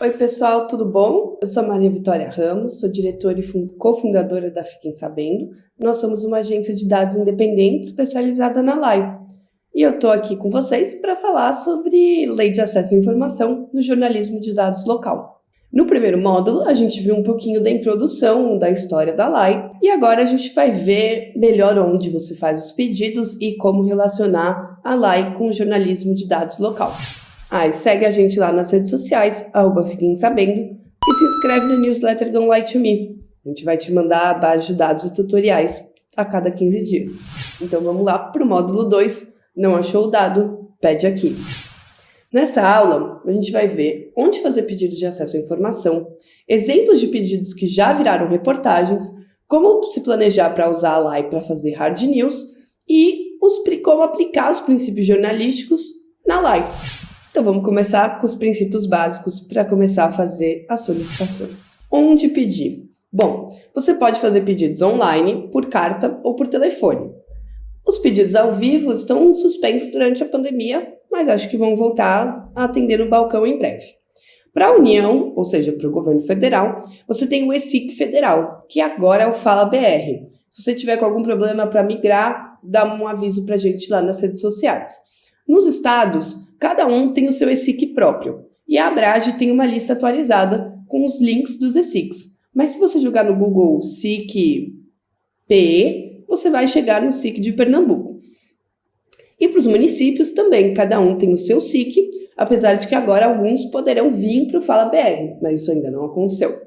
Oi, pessoal, tudo bom? Eu sou Maria Vitória Ramos, sou diretora e cofundadora da Fiquem Sabendo. Nós somos uma agência de dados independente especializada na LAI. E eu estou aqui com vocês para falar sobre Lei de Acesso à Informação no jornalismo de dados local. No primeiro módulo, a gente viu um pouquinho da introdução da história da LAI e agora a gente vai ver melhor onde você faz os pedidos e como relacionar a LAI com o jornalismo de dados local. E segue a gente lá nas redes sociais, arroba Fiquem Sabendo, e se inscreve no newsletter Lie to Me. A gente vai te mandar a base de dados e tutoriais a cada 15 dias. Então vamos lá para o módulo 2. Não achou o dado? Pede aqui. Nessa aula, a gente vai ver onde fazer pedidos de acesso à informação, exemplos de pedidos que já viraram reportagens, como se planejar para usar a LAI para fazer hard news e os, como aplicar os princípios jornalísticos na LAI. Então vamos começar com os princípios básicos para começar a fazer as solicitações. Onde pedir? Bom, você pode fazer pedidos online, por carta ou por telefone. Os pedidos ao vivo estão suspensos durante a pandemia, mas acho que vão voltar a atender no balcão em breve. Para a União, ou seja, para o governo federal, você tem o ESIC federal, que agora é o Fala BR. Se você tiver com algum problema para migrar, dá um aviso para a gente lá nas redes sociais. Nos estados, cada um tem o seu ESIC próprio, e a Abrage tem uma lista atualizada com os links dos ESICs. Mas se você jogar no Google SIC PE, você vai chegar no SIC de Pernambuco. E para os municípios também, cada um tem o seu SIC, apesar de que agora alguns poderão vir para o Fala BR, mas isso ainda não aconteceu.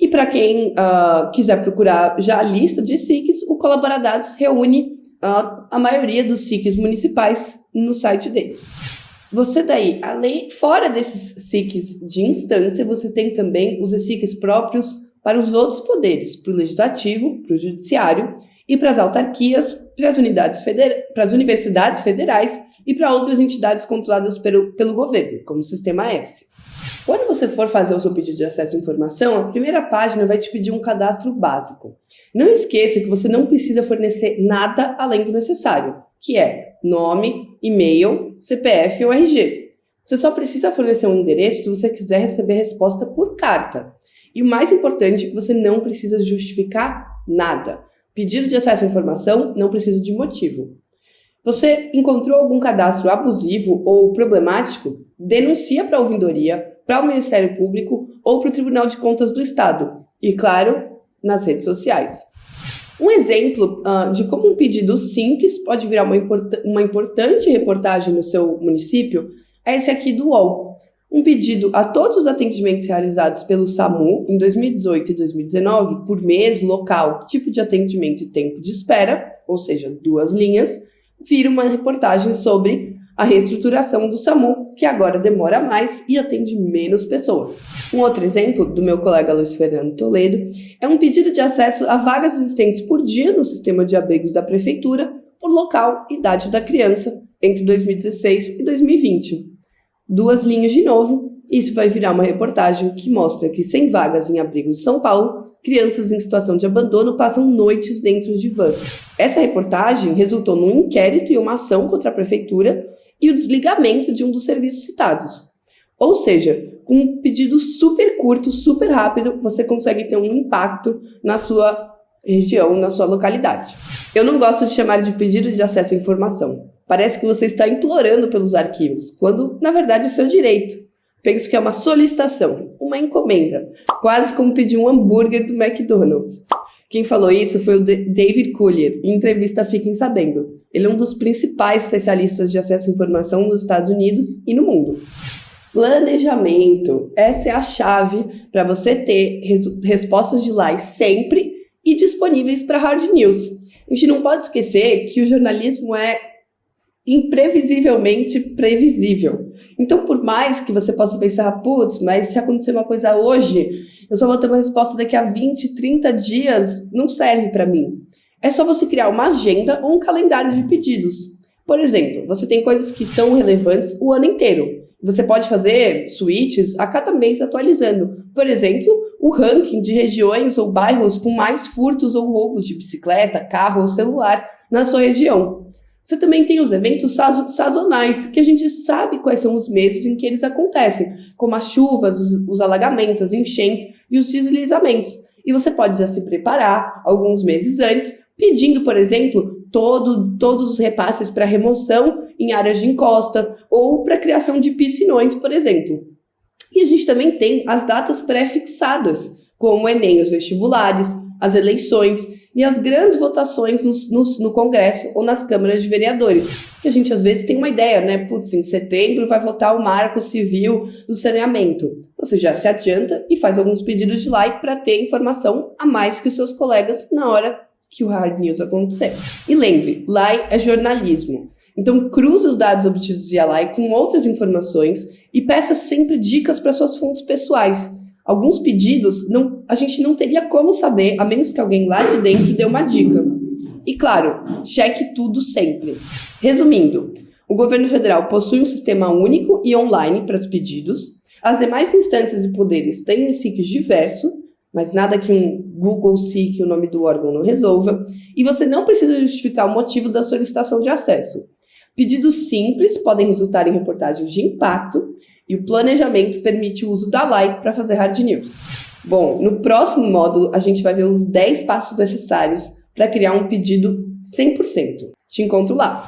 E para quem uh, quiser procurar já a lista de SICs, o Colaboradados reúne uh, a maioria dos SICs municipais no site deles. Você daí, além, fora desses SICs de instância, você tem também os SICs próprios para os outros poderes, para o legislativo, para o judiciário e para as autarquias, para as unidades para as universidades federais e para outras entidades controladas pelo, pelo governo, como o Sistema S. Quando você for fazer o seu pedido de acesso à informação, a primeira página vai te pedir um cadastro básico. Não esqueça que você não precisa fornecer nada além do necessário, que é nome, e-mail, CPF ou RG. Você só precisa fornecer um endereço se você quiser receber resposta por carta. E o mais importante é que você não precisa justificar nada. Pedido de acesso à informação não precisa de motivo. Você encontrou algum cadastro abusivo ou problemático? Denuncia para a ouvidoria, para o Ministério Público ou para o Tribunal de Contas do Estado. E, claro, nas redes sociais. Um exemplo uh, de como um pedido simples pode virar uma, import uma importante reportagem no seu município é esse aqui do UOL. Um pedido a todos os atendimentos realizados pelo SAMU em 2018 e 2019, por mês, local, tipo de atendimento e tempo de espera, ou seja, duas linhas, vira uma reportagem sobre a reestruturação do SAMU, que agora demora mais e atende menos pessoas. Um outro exemplo, do meu colega Luiz Fernando Toledo, é um pedido de acesso a vagas existentes por dia no sistema de abrigos da Prefeitura, por local e idade da criança, entre 2016 e 2020. Duas linhas de novo, isso vai virar uma reportagem que mostra que sem vagas em abrigos de São Paulo, crianças em situação de abandono passam noites dentro de vans. Essa reportagem resultou num inquérito e uma ação contra a prefeitura e o desligamento de um dos serviços citados. Ou seja, com um pedido super curto, super rápido, você consegue ter um impacto na sua região, na sua localidade. Eu não gosto de chamar de pedido de acesso à informação. Parece que você está implorando pelos arquivos, quando na verdade é seu direito. Penso que é uma solicitação, uma encomenda, quase como pedir um hambúrguer do McDonald's. Quem falou isso foi o David Collier, em entrevista Fiquem Sabendo. Ele é um dos principais especialistas de acesso à informação nos Estados Unidos e no mundo. Planejamento. Essa é a chave para você ter res respostas de lá sempre e disponíveis para hard news. A gente não pode esquecer que o jornalismo é imprevisivelmente previsível. Então, por mais que você possa pensar, putz, mas se acontecer uma coisa hoje, eu só vou ter uma resposta daqui a 20, 30 dias, não serve para mim. É só você criar uma agenda ou um calendário de pedidos. Por exemplo, você tem coisas que são relevantes o ano inteiro. Você pode fazer switches a cada mês atualizando. Por exemplo, o ranking de regiões ou bairros com mais furtos ou roubos de bicicleta, carro ou celular na sua região. Você também tem os eventos sazonais, que a gente sabe quais são os meses em que eles acontecem, como as chuvas, os, os alagamentos, as enchentes e os deslizamentos. E você pode já se preparar alguns meses antes, pedindo, por exemplo, todo, todos os repasses para remoção em áreas de encosta ou para criação de piscinões, por exemplo. E a gente também tem as datas pré-fixadas, como o Enem, os vestibulares, as eleições e as grandes votações no, no, Congresso ou nas câmaras de vereadores. Que a gente às vezes tem uma ideia, né? Putz, em setembro vai votar o marco civil do saneamento. Você já se adianta e faz alguns pedidos de like para ter informação a mais que os seus colegas na hora que o hard news acontecer. E lembre, like é jornalismo. Então cruze os dados obtidos via like com outras informações e peça sempre dicas para suas fontes pessoais Alguns pedidos não, a gente não teria como saber, a menos que alguém lá de dentro dê uma dica. E claro, cheque tudo sempre. Resumindo, o governo federal possui um sistema único e online para os pedidos. As demais instâncias e poderes têm SICs diverso, mas nada que um Google SIC, o nome do órgão, não resolva. E você não precisa justificar o motivo da solicitação de acesso. Pedidos simples podem resultar em reportagens de impacto e o planejamento permite o uso da like para fazer hard news. Bom, no próximo módulo a gente vai ver os 10 passos necessários para criar um pedido 100%. Te encontro lá!